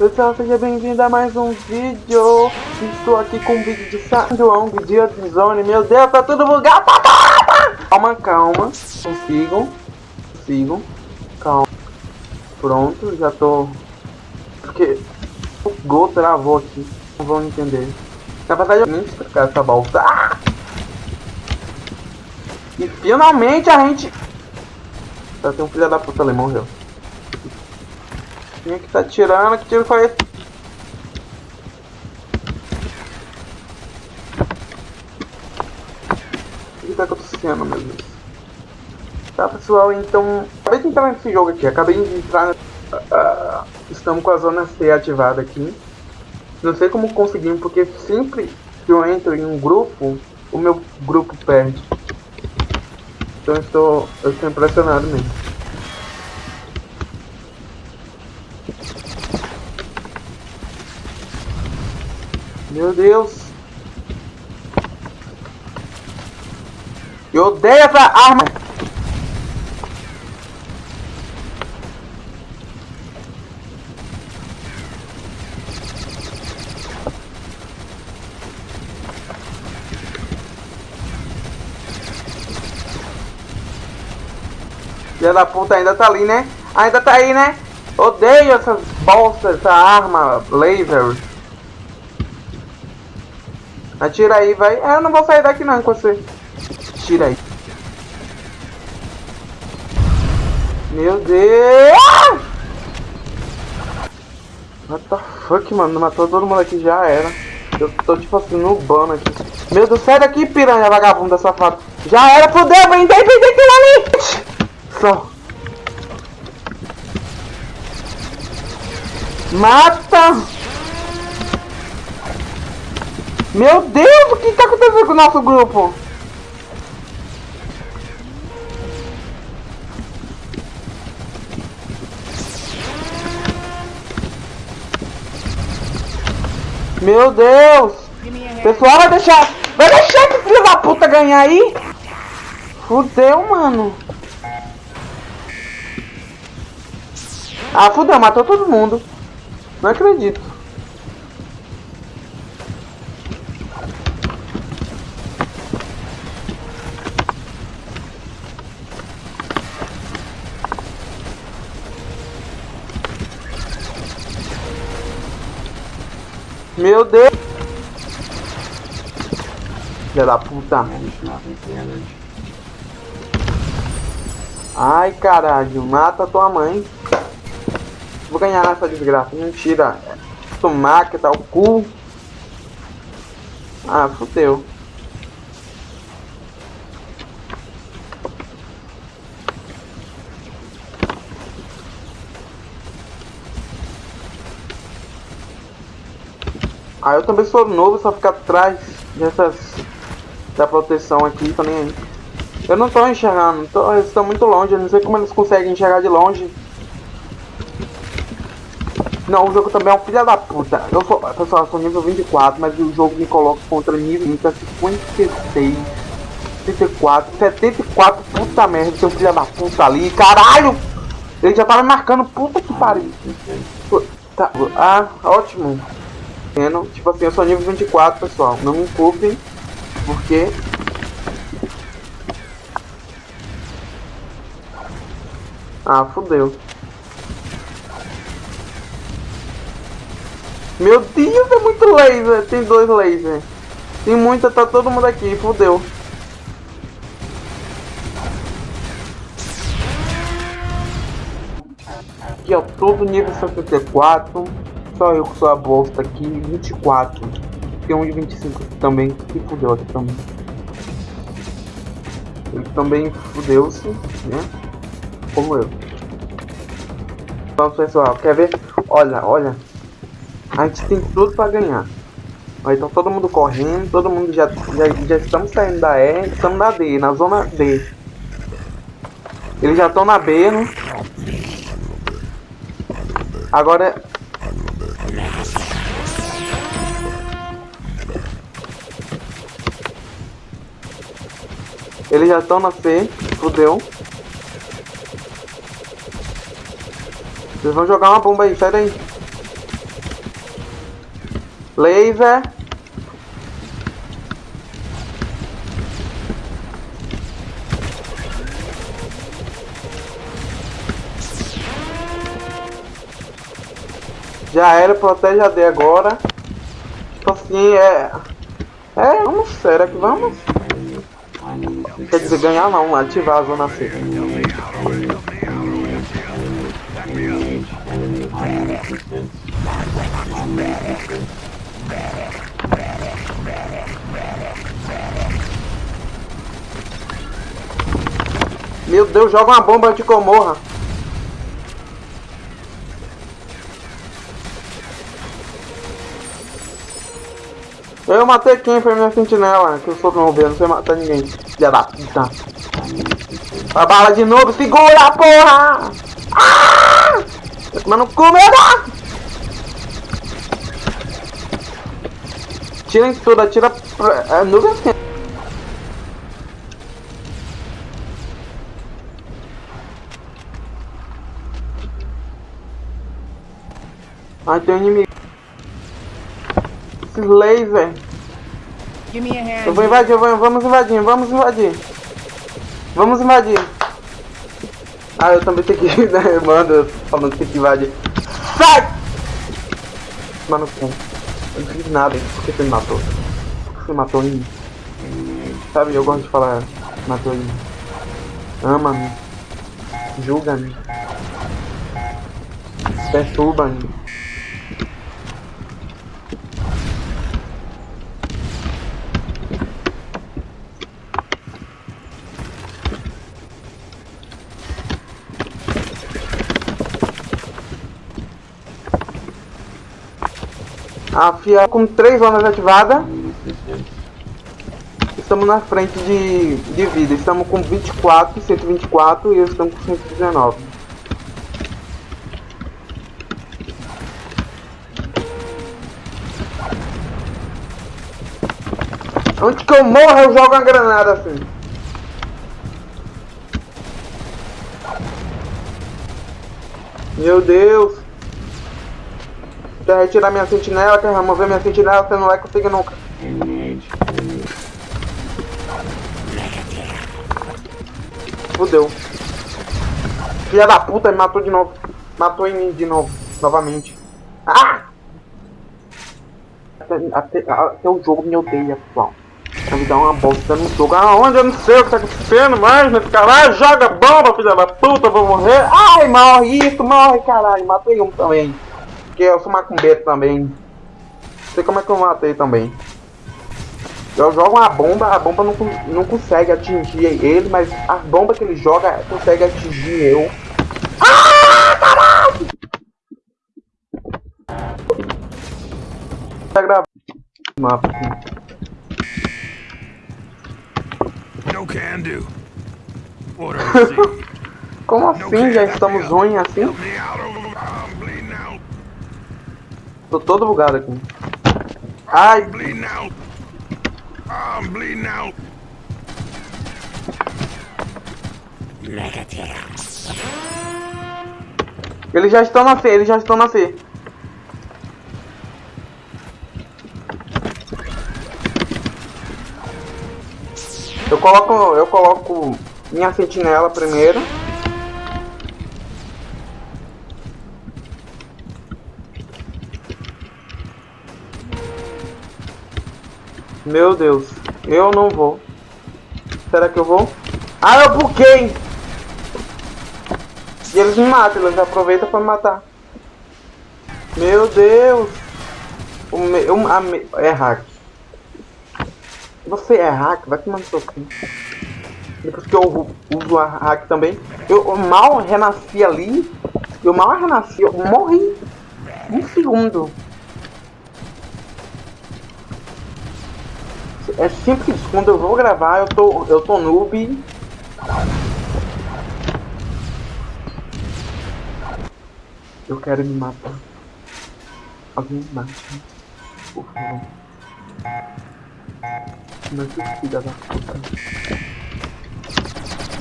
Pessoal, seja bem-vindo a mais um vídeo. Estou aqui com um vídeo de Sandwong, dia de zone. Meu Deus, tá tudo bugado. Calma, calma. Consigam. Consigam. Calma. Pronto, já tô... Porque o Gol travou aqui. Não vão entender. Na verdade, eu nem explicar essa volta. Ah! E finalmente a gente... Já tem um filho da puta ali, morreu. Quem que tá tirando? Que tiro foi? O que tá acontecendo, meu Deus? Tá, pessoal, então... Acabei de entrar nesse jogo aqui. Acabei de entrar... Uh, estamos com a zona C ativada aqui. Não sei como conseguimos, porque sempre que eu entro em um grupo, o meu grupo perde. Então eu estou, eu estou impressionado mesmo. Meu Deus. Eu odeio essa arma. Filha da puta ainda tá ali, né? Ainda tá aí, né? Odeio essas bolsas, essa arma laser. Atira aí, vai. É, eu não vou sair daqui não com você. Tira aí. Meu Deus! What the fuck, mano? Matou todo mundo aqui, já era. Eu tô tipo assim, no bano aqui. Meu Deus, sai daqui, piranha vagabunda safado. Já era, fudeu, vem daí, vem daquilo ali! Só. Mata! Meu Deus, o que está acontecendo com o nosso grupo? Meu Deus! Pessoal, vai deixar... Vai deixar esse filho da puta ganhar aí? Fudeu, mano. Ah, fudeu, matou todo mundo. Não acredito. Meu Deus! Filha da puta. Ai, caralho. Mata tua mãe. Vou ganhar nessa desgraça. Mentira. Tomar que tá o cu. Ah, fudeu. Ah, eu também sou novo, só ficar atrás dessas da proteção aqui, tô nem aí. Eu não tô enxergando, tô, eles estão muito longe, eu não sei como eles conseguem enxergar de longe. Não, o jogo também é um filho da puta. Eu sou, pessoal, eu sou nível 24, mas o jogo me coloca contra nível 30, 56, 34, 74, puta merda, um filho da puta ali, caralho! Ele já tava marcando, puta que pariu. Tá, ah, ótimo. Tipo assim, eu sou nível 24, pessoal. Não me culpem, porque... Ah, fodeu. Meu Deus, é muito laser. Tem dois lasers. Tem muita, tá todo mundo aqui, fodeu. Aqui, ó, todo nível 64. Só eu que sou a bosta aqui, 24. Tem um de 25 também, que fudeu aqui também. Ele também fudeu-se, né? Como eu. Então, pessoal, quer ver? Olha, olha. A gente tem tudo pra ganhar. Aí tá todo mundo correndo, todo mundo já, já, já estamos saindo da E, estamos na D, na zona D. Eles já estão na B, né? Agora eles já estão na C, fudeu. Vocês vão jogar uma bomba aí, sai daí. Laser. Já era, protege a D agora. Tipo assim, é... É, vamos, será que vamos? Quer dizer, ganhar não, ativar a zona C. Meu Deus, joga uma bomba de comorra. Eu matei quem foi minha sentinela, que eu sou não não sei matar ninguém. Filha da puta. A bala de novo, segura porra! Ah! Tá tomando cu, merda! Tira isso tudo, atira pra... É, nuvem assim. Ai, tem um inimigo. Esses laser. Eu vou invadir, eu vou, vamos invadir, vamos invadir. Vamos invadir. Ah, eu também tenho que né? Mano, falando que tem que invadir. Sai! Mano? Eu não fiz nada, por que você me matou? Por que você matou em mim? Sabe, eu gosto de falar, matou em mim. Ama-me. Julga-me. Perturba-me. A FIA com três zonas ativadas. Estamos na frente de, de vida. Estamos com 24, 124 e eles estão com 119. Onde que eu morro eu jogo uma granada assim. Meu Deus. Quer retirar minha sentinela, quer remover minha sentinela, você não vai conseguir nunca. Fudeu. Filha da puta, me matou de novo. Matou em mim de novo. Novamente. Ah! Até, até, até o jogo me odeia, pessoal. Me dar uma bosta no jogo. Aonde? Eu não sei o que tá acontecendo mais nesse caralho. Joga bomba, filha da puta, vou morrer. Ai, morre isso, morre, caralho. Matei um também porque eu sou macumbeiro também. Não sei como é que eu matei também. Eu jogo uma bomba, a bomba não, não consegue atingir ele, mas a bomba que ele joga consegue atingir eu. Ah, caralho! Tá gravando mapa No can do. Como assim? Já estamos ruins assim? Tô todo bugado aqui. Ai! Eles já estão na C, eles já estão na C. Eu coloco, eu coloco minha sentinela primeiro. Meu Deus, eu não vou. Será que eu vou? Ah, eu buquei! E eles me matam, eles aproveitam pra me matar. Meu Deus! O meu, a me, é hack. Você é hack? Vai tomar no seu cu. Depois que eu uso a hack também. Eu, mal renasci ali. Eu mal renasci, eu morri. Um segundo. É simples, quando eu vou gravar, eu tô, eu tô noob. Eu quero me matar. Alguém me mate. Por favor. Não que filha da puta.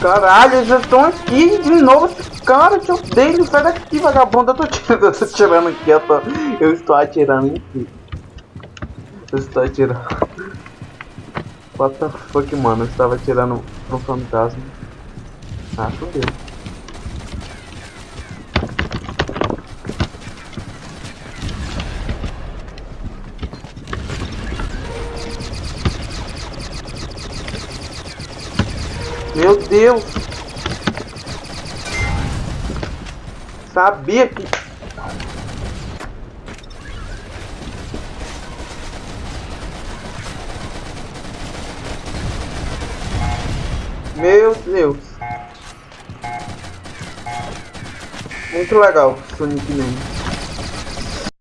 Caralho, eles estão aqui de novo. Cara, que eu odeio. Sai daqui, vagabundo. Eu tô tirando, eu tô tirando aqui. Eu, tô, eu estou atirando si. Você está atirando. What the fuck, mano? Você estava atirando no fantasma. Ah, fodeu. Meu Deus! Sabia que... Meu Deus! Muito legal Sonic Man.